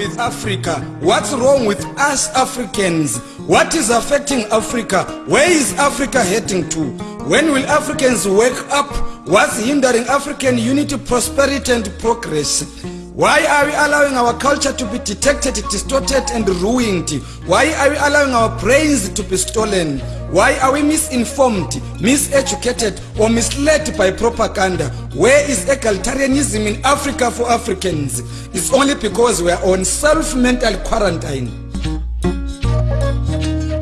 with africa what's wrong with us africans what is affecting africa where is africa heading to when will africans wake up what's hindering african unity prosperity and progress why are we allowing our culture to be detected distorted and ruined why are we allowing our brains to be stolen Why are we misinformed, miseducated, or misled by propaganda? Where is egalitarianism in Africa for Africans? It's only because we are on self-mental quarantine.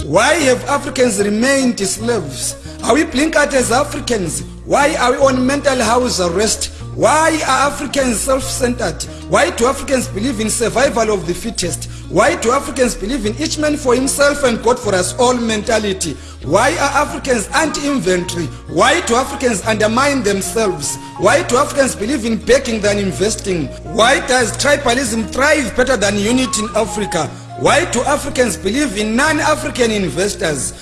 Why have Africans remained slaves? Are we blinkered as Africans? Why are we on mental house arrest? Why are Africans self-centered? Why do Africans believe in survival of the fittest? Why do Africans believe in each man for himself and God for us all mentality? Why are Africans anti-inventory? Why do Africans undermine themselves? Why do Africans believe in begging than investing? Why does tribalism thrive better than unity in Africa? Why do Africans believe in non-African investors?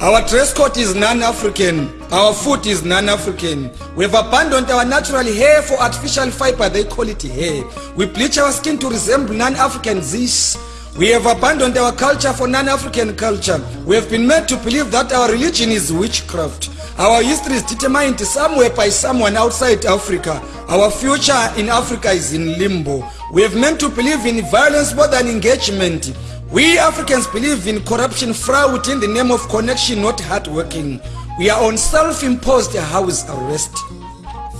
Our dress code is non-African. Our food is non-African. We've abandoned our natural hair for artificial fiber, they call it hair. We bleach our skin to resemble non-African zis. We have abandoned our culture for non-African culture. We have been made to believe that our religion is witchcraft. Our history is determined somewhere by someone outside Africa. Our future in Africa is in limbo. We have meant to believe in violence more than engagement. We Africans believe in corruption fraud in the name of connection, not hardworking. We are on self-imposed house arrest.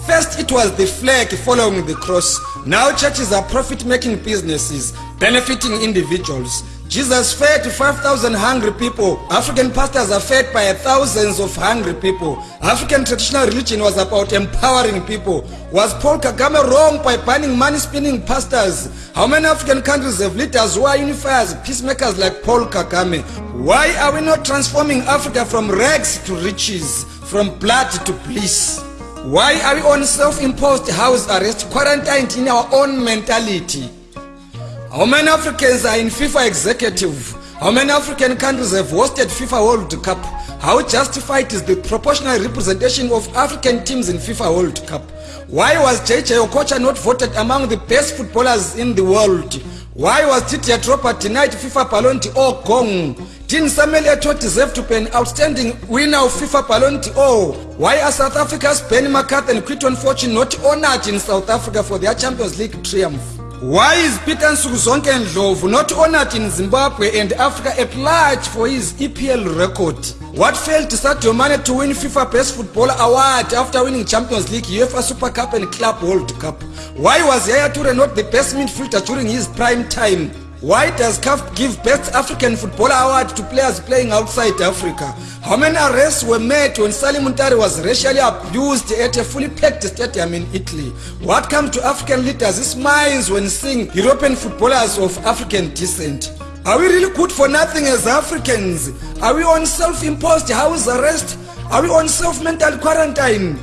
First it was the flag following the cross. Now churches are profit-making businesses. benefiting individuals. Jesus fed 5,000 hungry people. African pastors are fed by thousands of hungry people. African traditional religion was about empowering people. Was Paul Kagame wrong by banning money-spinning pastors? How many African countries have leaders who are unifiers, peacemakers like Paul Kagame? Why are we not transforming Africa from rags to riches, from blood to bliss? Why are we on self-imposed house arrest, quarantined in our own mentality? how many africans are in fifa executive how many african countries have hosted fifa world cup how justified is the proportional representation of african teams in fifa world cup why was jj okocha not voted among the best footballers in the world why was titia tropa denied fifa palonti or gong din samuel eto deserve to be an outstanding winner of fifa palonti or why are south africa's ben macarth and quiton fortune not honored in south africa for their champions league triumph why is peter nsuku zonke ndlovu not honored in zimbabwe and africa at large for his epl record what failed sadio mane to win fifa best football award after winning champions league uefa super cup and club world cup why was yaya ture not the best midfielder during his prime time why does caf give best african football award to players playing outside africa how many arrests were made when salim untari was racially abused at a fully packed stadium in italy what comes to african leaders is minds when seeing european footballers of african descent are we really good for nothing as africans are we on self-imposed house arrest are we on self-mental quarantine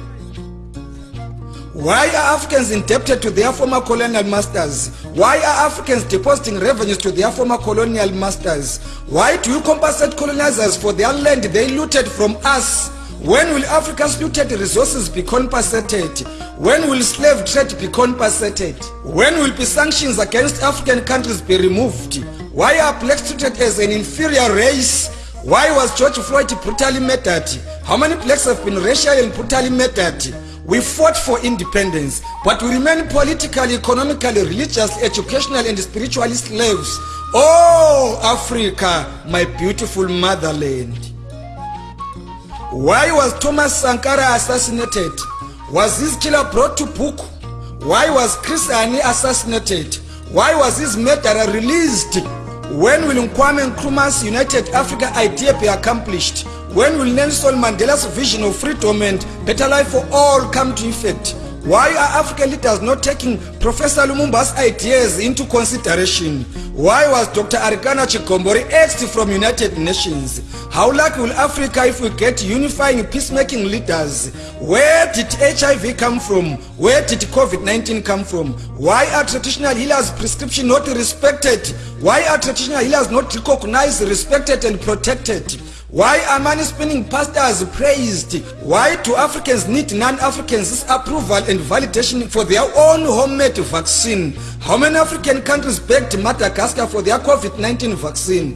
Why are Africans indebted to their former colonial masters? Why are Africans depositing revenues to their former colonial masters? Why do you compensate colonizers for their land they looted from us? When will Africa's looted resources be compensated? When will slave trade be compensated? When will be sanctions against African countries be removed? Why are blacks treated as an inferior race? Why was George Floyd brutally murdered? How many blacks have been racially and brutally murdered? we fought for independence but we remain politically economically religiously educationally and spiritually slaves oh africa my beautiful motherland why was thomas sankara assassinated was his killer brought to book why was chris ani assassinated why was his murderer released when will nkwame nkrumas united africa idea be accomplished when will nelson mandela's vision of freedom and better life for all come to effect why are african leaders not taking professor lumumba's ideas into consideration why was dr arikana chikombori axed from united nations how lucky will africa if we get unifying peacemaking leaders where did hiv come from where did covid-19 come from why are traditional healers prescription not respected why are traditional healers not recognized respected and protected why are many spinning pastors praised why do africans need non-africans approval and validation for their own homemade vaccine how many african countries begged madagascar for their covid-19 vaccine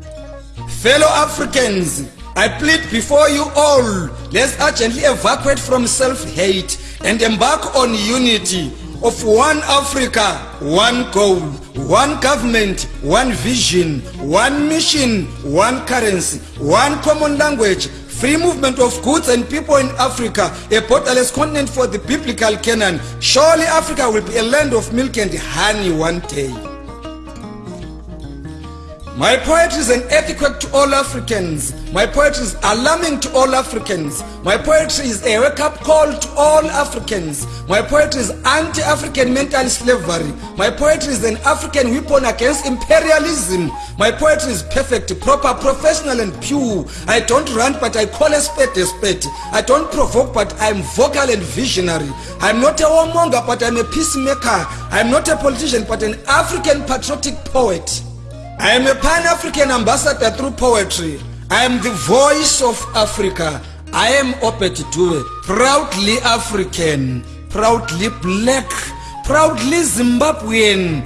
fellow africans i plead before you all let's urgently evacuate from self-hate and embark on unity of one africa one goal one government one vision one mission one currency one common language free movement of goods and people in africa a borderless continent for the biblical canaan surely africa will be a land of milk and honey one day My poetry is an earthquake to all Africans. My poetry is alarming to all Africans. My poetry is a wake up call to all Africans. My poetry is anti African mental slavery. My poetry is an African weapon against imperialism. My poetry is perfect, proper, professional, and pure. I don't rant, but I call a spade a spade. I don't provoke, but I'm vocal and visionary. I'm not a warmonger, but I'm a peacemaker. I'm not a politician, but an African patriotic poet. I am a Pan-African ambassador through poetry. I am the voice of Africa. I am Obed Dube, proudly African, proudly black, proudly Zimbabwean